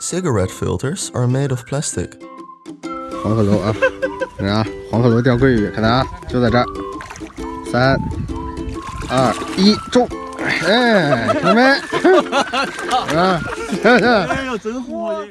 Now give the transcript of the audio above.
Cigarette filters are made of plastic. 黄鹤楼啊，看啊，黄鹤楼钓桂鱼，看啊，就在这儿，三、二、一，中！哎，看到没？啊，哎呦，真火耶！